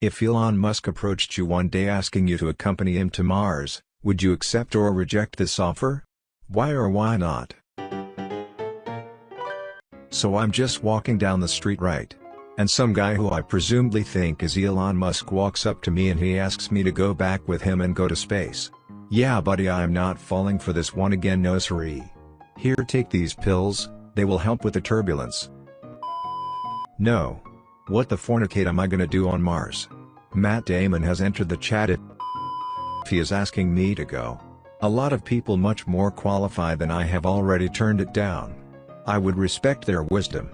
If Elon Musk approached you one day asking you to accompany him to Mars, would you accept or reject this offer? Why or why not? So I'm just walking down the street right. And some guy who I presumably think is Elon Musk walks up to me and he asks me to go back with him and go to space. Yeah buddy I'm not falling for this one again no siree. Here take these pills, they will help with the turbulence. No. What the fornicate am I gonna do on Mars? Matt Damon has entered the chat if he is asking me to go. A lot of people much more qualified than I have already turned it down. I would respect their wisdom.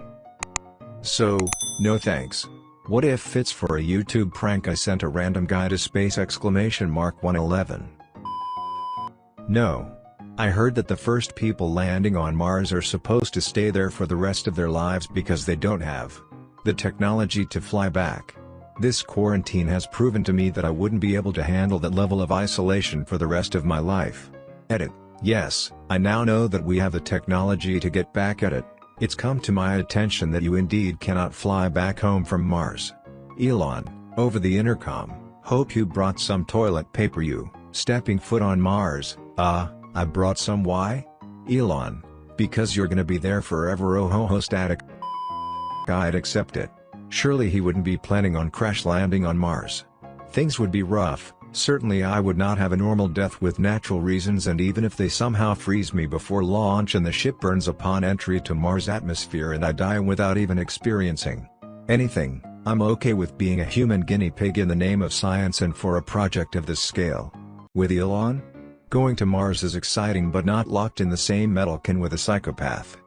So, no thanks. What if it's for a YouTube prank I sent a random guy to space exclamation mark 111. No. I heard that the first people landing on Mars are supposed to stay there for the rest of their lives because they don't have the technology to fly back. This quarantine has proven to me that I wouldn't be able to handle that level of isolation for the rest of my life. Edit. Yes, I now know that we have the technology to get back at it. It's come to my attention that you indeed cannot fly back home from Mars. Elon, over the intercom, hope you brought some toilet paper you, stepping foot on Mars, uh, I brought some why? Elon, because you're gonna be there forever oh ho ho static. I'd accept it. Surely he wouldn't be planning on crash landing on Mars. Things would be rough, certainly I would not have a normal death with natural reasons and even if they somehow freeze me before launch and the ship burns upon entry to Mars atmosphere and I die without even experiencing anything, I'm okay with being a human guinea pig in the name of science and for a project of this scale. With Elon? Going to Mars is exciting but not locked in the same metal can with a psychopath.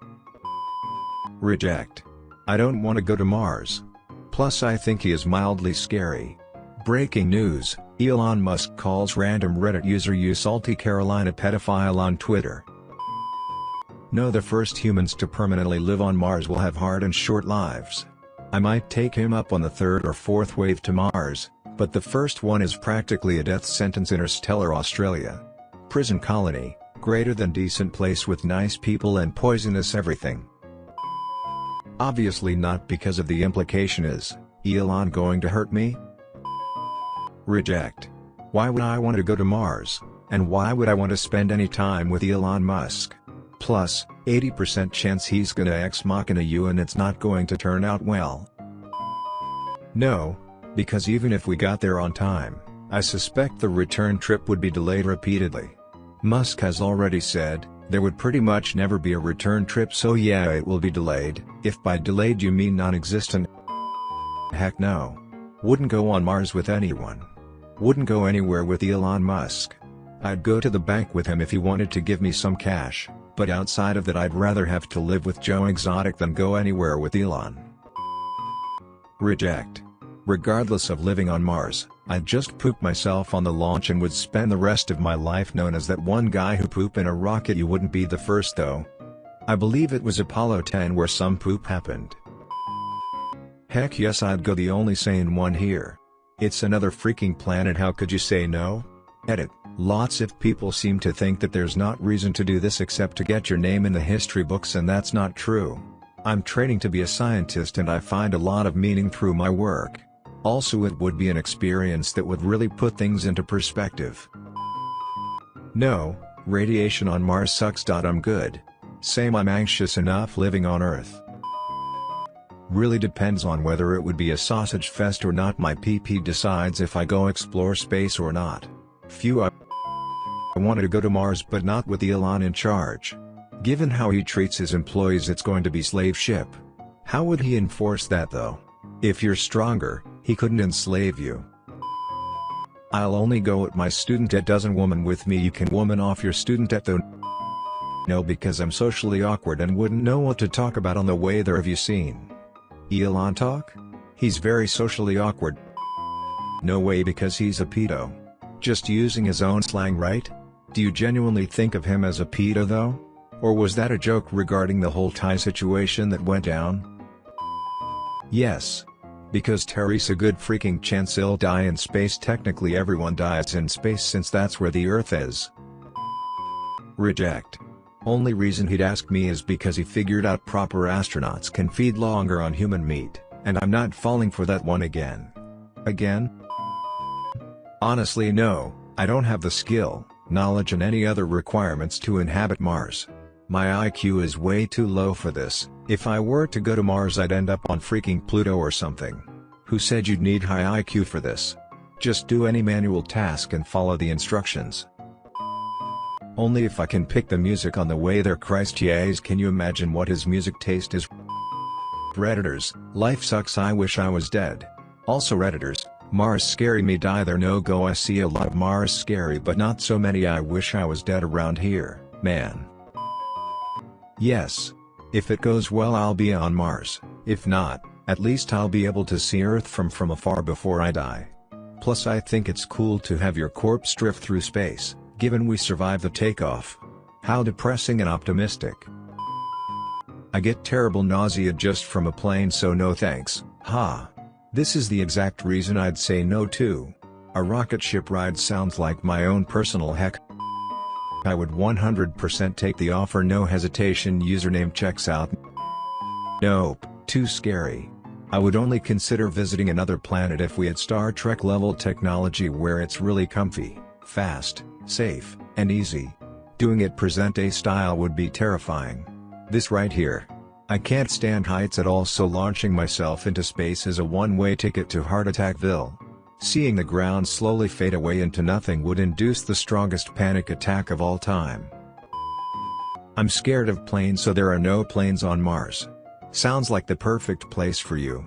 Reject. I don't want to go to Mars. Plus I think he is mildly scary. Breaking news, Elon Musk calls random Reddit user you salty Carolina pedophile on Twitter. No the first humans to permanently live on Mars will have hard and short lives. I might take him up on the third or fourth wave to Mars, but the first one is practically a death sentence interstellar Australia. Prison colony, greater than decent place with nice people and poisonous everything. Obviously not because of the implication is, Elon going to hurt me? Reject. Why would I want to go to Mars, and why would I want to spend any time with Elon Musk? Plus, 80% chance he's gonna ex machina you and it's not going to turn out well. No, because even if we got there on time, I suspect the return trip would be delayed repeatedly. Musk has already said, there would pretty much never be a return trip so yeah it will be delayed, if by delayed you mean non-existent. Heck no. Wouldn't go on Mars with anyone. Wouldn't go anywhere with Elon Musk. I'd go to the bank with him if he wanted to give me some cash, but outside of that I'd rather have to live with Joe Exotic than go anywhere with Elon. Reject. Regardless of living on Mars, I'd just poop myself on the launch and would spend the rest of my life known as that one guy who poop in a rocket you wouldn't be the first though. I believe it was Apollo 10 where some poop happened. Heck yes I'd go the only sane one here. It's another freaking planet how could you say no? Edit, lots of people seem to think that there's not reason to do this except to get your name in the history books and that's not true. I'm training to be a scientist and I find a lot of meaning through my work. Also it would be an experience that would really put things into perspective. No, radiation on Mars sucks. I'm good. Same I'm anxious enough living on Earth. Really depends on whether it would be a sausage fest or not my PP decides if I go explore space or not. Phew I wanted to go to Mars but not with Elon in charge. Given how he treats his employees it's going to be slave ship. How would he enforce that though? If you're stronger, he couldn't enslave you. I'll only go at my student debt doesn't woman with me you can woman off your student debt though No because I'm socially awkward and wouldn't know what to talk about on the way there have you seen Elon talk? He's very socially awkward No way because he's a pedo. Just using his own slang right? Do you genuinely think of him as a pedo though? Or was that a joke regarding the whole Thai situation that went down? Yes, because Terry's a good freaking chance he'll die in space technically everyone dies in space since that's where the earth is. Reject. Only reason he'd ask me is because he figured out proper astronauts can feed longer on human meat, and I'm not falling for that one again. Again? Honestly no, I don't have the skill, knowledge and any other requirements to inhabit Mars. My IQ is way too low for this, if I were to go to Mars I'd end up on freaking Pluto or something. Who said you'd need high IQ for this? Just do any manual task and follow the instructions. Only if I can pick the music on the way there Christ yes can you imagine what his music taste is? Redditors, life sucks I wish I was dead. Also Redditors, Mars scary me die there no go I see a lot of Mars scary but not so many I wish I was dead around here, man. Yes. If it goes well I'll be on Mars, if not, at least I'll be able to see Earth from from afar before I die. Plus I think it's cool to have your corpse drift through space, given we survived the takeoff. How depressing and optimistic. I get terrible nausea just from a plane so no thanks, ha. This is the exact reason I'd say no to. A rocket ship ride sounds like my own personal heck. I would 100% take the offer no hesitation username checks out. Nope, too scary. I would only consider visiting another planet if we had Star Trek level technology where it's really comfy, fast, safe, and easy. Doing it present day style would be terrifying. This right here. I can't stand heights at all so launching myself into space is a one-way ticket to Heart Attackville. Seeing the ground slowly fade away into nothing would induce the strongest panic attack of all time. I'm scared of planes so there are no planes on Mars. Sounds like the perfect place for you.